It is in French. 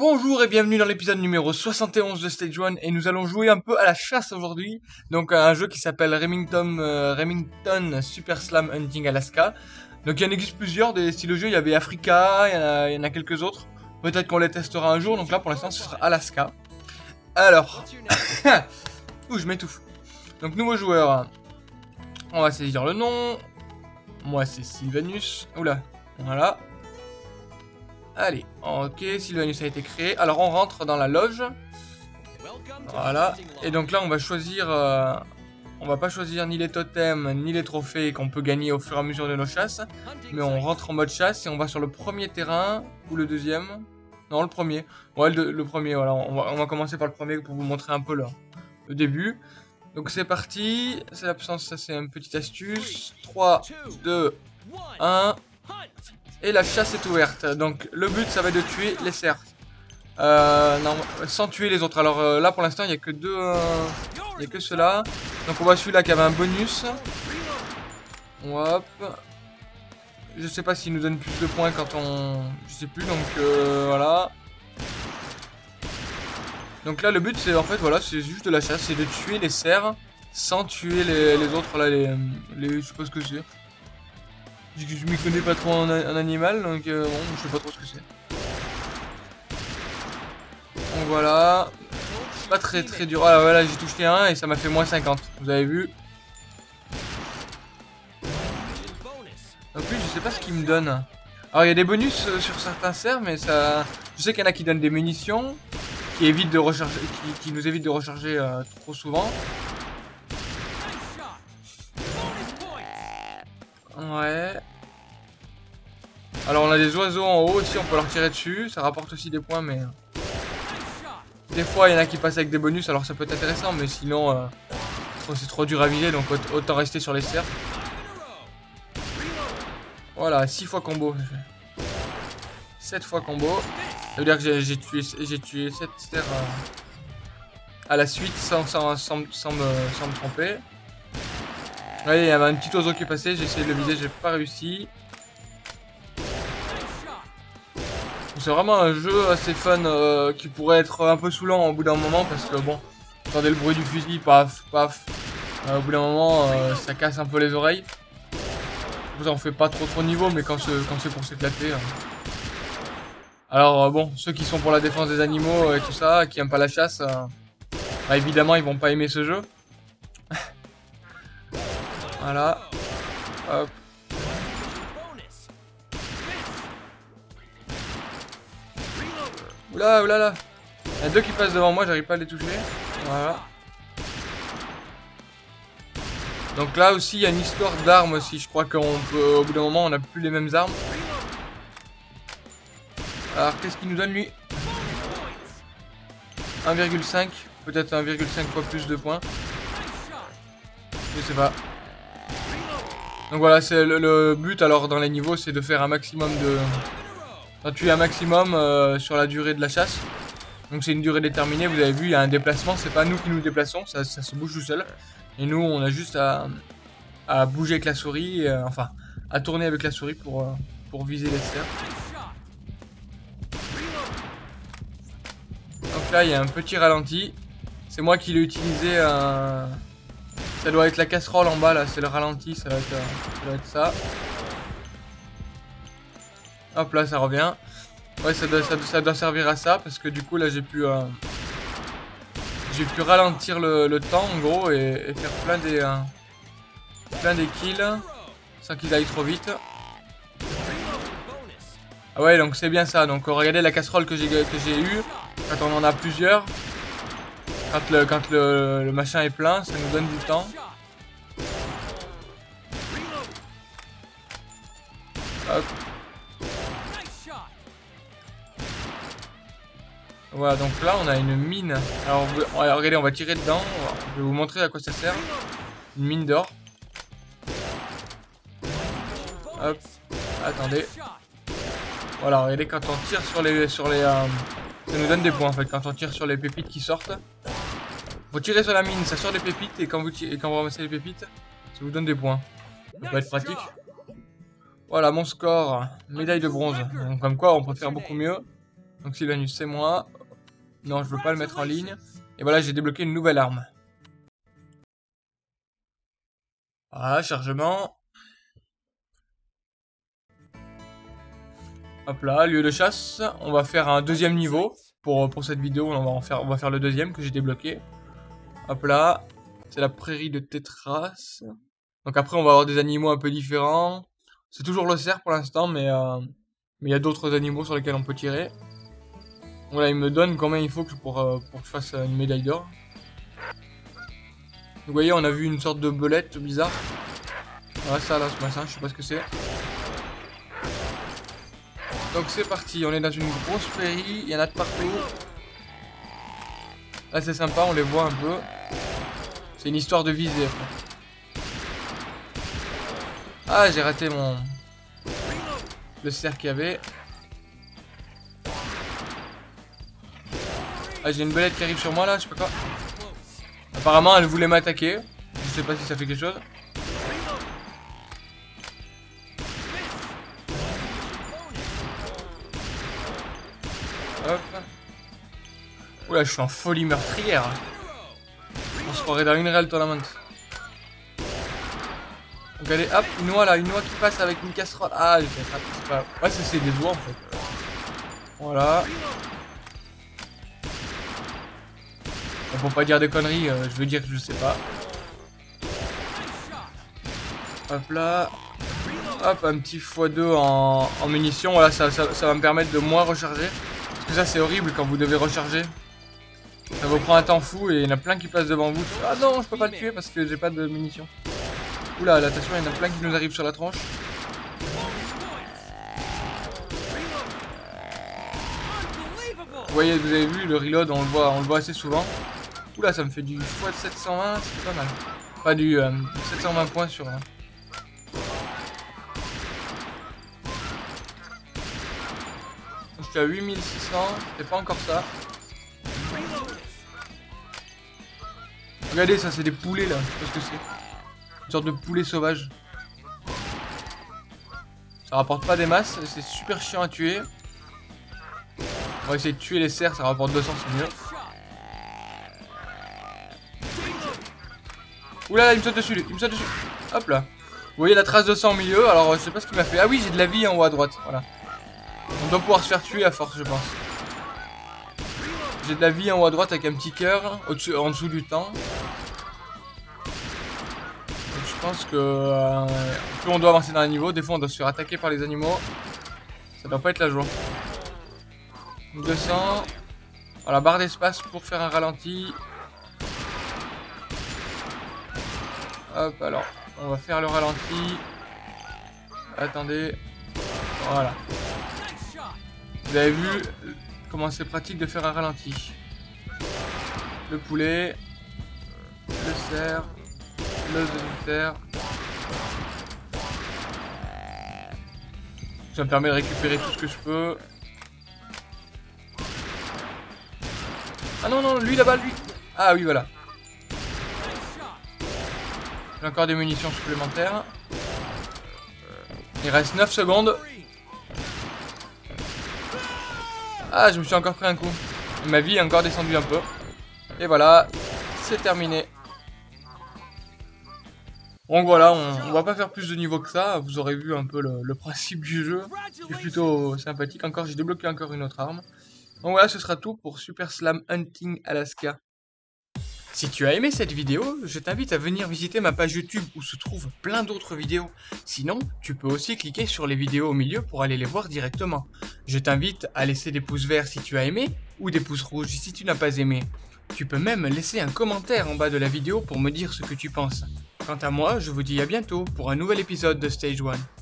Bonjour et bienvenue dans l'épisode numéro 71 de Stage 1 et nous allons jouer un peu à la chasse aujourd'hui. Donc un jeu qui s'appelle Remington, euh, Remington Super Slam Hunting Alaska. Donc il y en existe plusieurs des styles de jeu, il y avait Africa, il y en a, il y en a quelques autres. Peut-être qu'on les testera un jour, donc là pour l'instant ce sera Alaska. Alors, ouh je m'étouffe. Donc nouveau joueur, on va saisir le nom. Moi c'est Sylvanus, oula, voilà. Allez, ok, Sylvanus a été créé. Alors on rentre dans la loge. Voilà. Et donc là on va choisir... euh, on va pas choisir ni les totems, ni les trophées qu'on peut gagner au fur et à mesure de nos chasses. Mais on rentre en mode chasse et on va sur le premier terrain. Ou le deuxième. Non, le premier. Ouais, le, premier, voilà. On va, commencer par le premier pour vous montrer un peu le, le début. Donc c'est parti. C'est l'absence, ça c'est une petite astuce. 3, 2, 1. Et la chasse est ouverte. Donc le but ça va être de tuer les cerfs. Euh, sans tuer les autres. Alors euh, là pour l'instant il n'y a que deux. euh, Il n'y a que ceux-là. Donc on voit celui-là qui avait un bonus. Hop. Je sais pas s'il nous donne plus de points quand on. Je sais plus donc euh, voilà. Donc là le but c'est en fait voilà c'est juste de la chasse, c'est de tuer les cerfs sans tuer les, autres là les, les je sais pas ce que c'est. Je, je m'y connais pas trop en, animal, donc euh, bon, je sais pas trop ce que c'est. Donc voilà. Pas très très dur. Ah voilà, j'ai touché un et ça m'a fait moins 50. Vous avez vu? En plus, je sais pas ce qu'il me donne. Alors, il y a des bonus euh, sur certains cerfs, mais ça. Je sais qu'il y en a qui donnent des munitions, qui évitent de recharger, qui, qui nous évitent de recharger euh, trop souvent. Ouais. Alors on a des oiseaux en haut aussi, on peut leur tirer dessus, ça rapporte aussi des points, mais... euh, Des fois il y en a qui passent avec des bonus, alors ça peut être intéressant, mais sinon euh, c'est trop dur à viser, donc aut- autant rester sur les cerfs. Voilà, 6 fois combo. 7 fois combo. Ça veut dire que j'ai- tué, j'ai tué 7 cerfs euh, à la suite sans, me, sans me tromper. Ouais, il y avait un petit oiseau qui est passé, j'ai essayé de le viser, j'ai pas réussi. C'est vraiment un jeu assez fun euh, qui pourrait être un peu saoulant au bout d'un moment parce que bon, entendez le bruit du fusil, paf, paf. Euh, au bout d'un moment, euh, ça casse un peu les oreilles. Vous en fait pas trop trop niveau, mais quand c'est pour s'éclater. euh. Alors bon, ceux qui sont pour la défense des animaux et tout ça, qui aiment pas la chasse, bah, évidemment ils vont pas aimer ce jeu. Voilà. Hop. Oula, oula, là. Il y a deux qui passent devant moi, j'arrive pas à les toucher. Voilà. Donc là aussi, il y a une histoire d'armes aussi. Je crois qu'on peut, au bout d'un moment, on n'a plus les mêmes armes. Alors, qu'est-ce qu'il nous donne lui? 1,5. Peut-être 1,5 fois plus de points. Je sais pas. Donc voilà, c'est le, le but alors dans les niveaux, c'est de faire un maximum de... D'en tuer un maximum euh, sur la durée de la chasse. Donc c'est une durée déterminée, vous avez vu, il y a un déplacement, c'est pas nous qui nous déplaçons, ça, se bouge tout seul. Et nous, on a juste à, bouger avec la souris, euh, enfin, à tourner avec la souris pour, euh, viser les cerfs. Donc là, il y a un petit ralenti. C'est moi qui l'ai utilisé. Ça doit être la casserole en bas là, c'est le ralenti, ça, doit être ça. Hop là, ça revient. Ouais, ça doit, servir à ça parce que du coup là j'ai pu euh, j'ai pu ralentir le, temps en gros et, faire plein des euh, plein des kills sans qu'ils aillent trop vite. Ah ouais, donc c'est bien ça. Donc regardez la casserole que j'ai que j'ai eu quand on en a plusieurs. Quand le quand le machin est plein, ça nous donne du temps. Voilà, donc là on a une mine. Alors, vous- regardez, on va tirer dedans. Je vais vous montrer à quoi ça sert. Une mine d'or. Hop. Attendez. Voilà, regardez quand on tire sur les sur les euh, ça nous donne des points en fait quand on tire sur les pépites qui sortent. Faut tirer sur la mine, ça sort des pépites et quand vous tirez, et vous ramassez les pépites, ça vous donne des points. Ça peut être pratique. Voilà mon score, médaille de bronze. Donc, comme quoi on peut faire beaucoup mieux. Donc Sylvanus, c'est moi. Non, je veux pas le mettre en ligne. Et voilà, j'ai débloqué une nouvelle arme. Voilà, chargement. Hop là, lieu de chasse. On va faire un deuxième niveau. Pour, cette vidéo, on va, faire, le deuxième que j'ai débloqué. Hop là. C'est la prairie de Tétras. Donc après, on va avoir des animaux un peu différents. C'est toujours le cerf pour l'instant, mais euh, mais il y a d'autres animaux sur lesquels on peut tirer. Voilà, il me donne combien il faut pour, euh, pour que je fasse une médaille d'or. Vous voyez, on a vu une sorte de belette bizarre. Voilà, ça là, ce machin, je sais pas ce que c'est. Donc c'est parti, on est dans une grosse prairie, il y en a de partout. Là c'est sympa, on les voit un peu. C'est une histoire de visée. Ah, j'ai raté mon... Le cerf qu'il y avait. Ah, j'ai une belette qui arrive sur moi là, je sais pas quoi. Apparemment, elle voulait m'attaquer. Je sais pas si ça fait quelque chose. Hop. Oula, je suis en folie meurtrière. On se croirait dans une réelle tournament. Allez, hop, une noix là, une noix qui passe avec une casserole. Ah, j'ai c'est pas... Ouais, c'est des doigts en fait. Voilà. Pour pas dire des conneries, euh, je veux dire que je sais pas. Hop là. Hop, un petit x2 en, munitions. Voilà, ça, va me permettre de moins recharger. Parce que ça, c'est horrible quand vous devez recharger. Ça vous prend un temps fou et il y en a plein qui passent devant vous. Ah non, je peux pas le tuer parce que j'ai pas de munitions. Oula, attention, il y en a plein qui nous arrivent sur la tranche. Vous voyez, vous avez vu, le reload, on le voit, on le voit assez souvent. Oula, ça me fait du x 720, c'est pas mal. Pas du 720 euh, points sur... un. Je suis à 8600, c'est pas encore ça. Regardez, ça c'est des poulets là, je sais pas ce que c'est? Une sorte de poulet sauvage. Ça rapporte pas des masses, c'est super chiant à tuer. On va essayer de tuer les cerfs, ça rapporte 200, c'est mieux. Oula, là, il me saute dessus, il me saute dessus. Hop là. Vous voyez la trace de sang au milieu, alors je sais pas ce qu'il m'a fait. Ah oui, j'ai de la vie en haut à droite, voilà. On doit pouvoir se faire tuer à force, je pense. J'ai de la vie en haut à droite avec un petit cœur en dessous du temps. je pense que euh, on doit avancer dans les niveaux, des fois on doit se faire attaquer par les animaux. Ça doit pas être la joie. 200. Voilà, barre d'espace pour faire un ralenti. Hop, alors, on va faire le ralenti. Attendez. Voilà. Vous avez vu comment c'est pratique de faire un ralenti. Le poulet, le cerf, le demi Ça me permet de récupérer tout ce que je peux. Ah non, non, lui là-bas, lui. Ah oui, voilà. J'ai encore des munitions supplémentaires. Il reste 9 secondes. Ah, je me suis encore pris un coup. Ma vie est encore descendue un peu. Et voilà, c'est terminé. Donc voilà, on, va pas faire plus de niveaux que ça. Vous aurez vu un peu le, le principe du jeu. C'est plutôt sympathique. Encore, j'ai débloqué encore une autre arme. Donc voilà, ce sera tout pour Super Slam Hunting Alaska. Si tu as aimé cette vidéo, je t'invite à venir visiter ma page YouTube où se trouvent plein d'autres vidéos. Sinon, tu peux aussi cliquer sur les vidéos au milieu pour aller les voir directement. Je t'invite à laisser des pouces verts si tu as aimé ou des pouces rouges si tu n'as pas aimé. Tu peux même laisser un commentaire en bas de la vidéo pour me dire ce que tu penses. Quant à moi, je vous dis à bientôt pour un nouvel épisode de Stage 1.